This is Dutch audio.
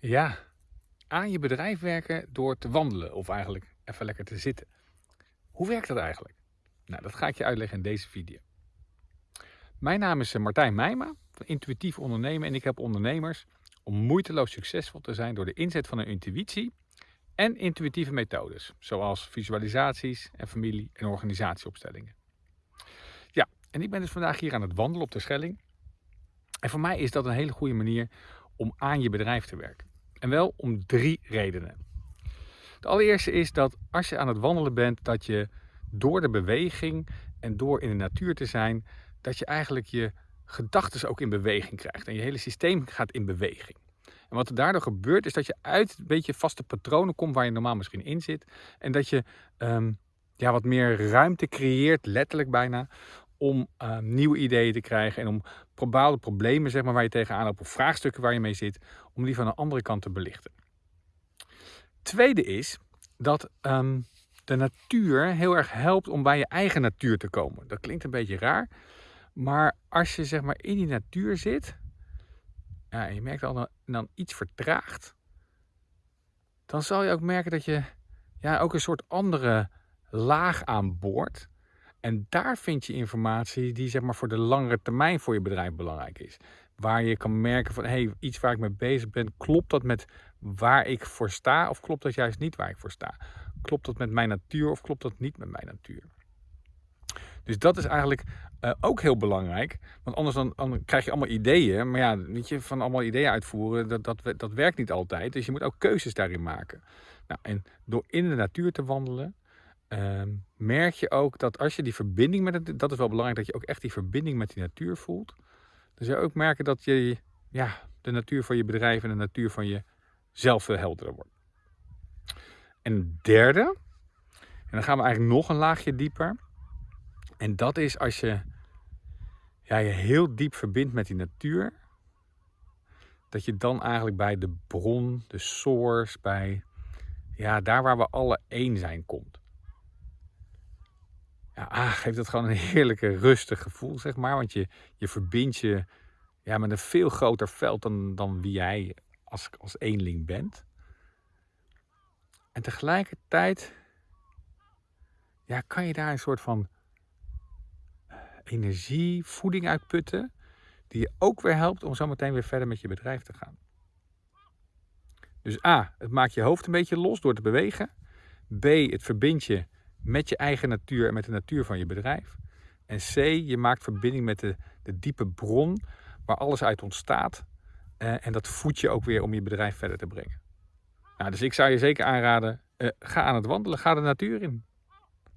Ja, aan je bedrijf werken door te wandelen of eigenlijk even lekker te zitten. Hoe werkt dat eigenlijk? Nou, dat ga ik je uitleggen in deze video. Mijn naam is eh, Martijn Meijma van Intuïtief Ondernemen en ik help ondernemers om moeiteloos succesvol te zijn door de inzet van een intuïtie en intuïtieve methodes, zoals visualisaties en familie- en organisatieopstellingen. Ja, en ik ben dus vandaag hier aan het wandelen op de Schelling. En voor mij is dat een hele goede manier om aan je bedrijf te werken. En wel om drie redenen. De allereerste is dat als je aan het wandelen bent, dat je door de beweging en door in de natuur te zijn, dat je eigenlijk je gedachten ook in beweging krijgt. En je hele systeem gaat in beweging. En wat er daardoor gebeurt, is dat je uit een beetje vaste patronen komt waar je normaal misschien in zit. En dat je um, ja, wat meer ruimte creëert, letterlijk bijna, om uh, nieuwe ideeën te krijgen en om bepaalde problemen zeg maar, waar je tegenaan loopt of vraagstukken waar je mee zit, om die van een andere kant te belichten. Tweede is dat um, de natuur heel erg helpt om bij je eigen natuur te komen. Dat klinkt een beetje raar, maar als je zeg maar in die natuur zit, ja, en je merkt al dan, dan iets vertraagt, dan zal je ook merken dat je ja, ook een soort andere laag aan boord en daar vind je informatie die zeg maar, voor de langere termijn voor je bedrijf belangrijk is. Waar je kan merken van hey, iets waar ik mee bezig ben, klopt dat met waar ik voor sta of klopt dat juist niet waar ik voor sta? Klopt dat met mijn natuur of klopt dat niet met mijn natuur? Dus dat is eigenlijk uh, ook heel belangrijk. Want anders dan, dan, krijg je allemaal ideeën. Maar ja, weet je, van allemaal ideeën uitvoeren, dat, dat, dat werkt niet altijd. Dus je moet ook keuzes daarin maken. Nou, en door in de natuur te wandelen, Ehm, merk je ook dat als je die verbinding met het, dat is wel belangrijk, dat je ook echt die verbinding met die natuur voelt. Dan zul je ook merken dat je ja, de natuur van je bedrijf en de natuur van jezelf veel helderder wordt. En derde, en dan gaan we eigenlijk nog een laagje dieper. En dat is als je ja, je heel diep verbindt met die natuur. Dat je dan eigenlijk bij de bron, de source, bij ja, daar waar we alle één zijn komt ah, geeft het gewoon een heerlijke rustig gevoel, zeg maar. Want je, je verbindt je ja, met een veel groter veld dan, dan wie jij als, als eenling bent. En tegelijkertijd ja, kan je daar een soort van energie, voeding uitputten. Die je ook weer helpt om zo meteen weer verder met je bedrijf te gaan. Dus A, het maakt je hoofd een beetje los door te bewegen. B, het verbindt je met je eigen natuur en met de natuur van je bedrijf. En C, je maakt verbinding met de, de diepe bron waar alles uit ontstaat. Uh, en dat voedt je ook weer om je bedrijf verder te brengen. Nou, dus ik zou je zeker aanraden, uh, ga aan het wandelen, ga de natuur in.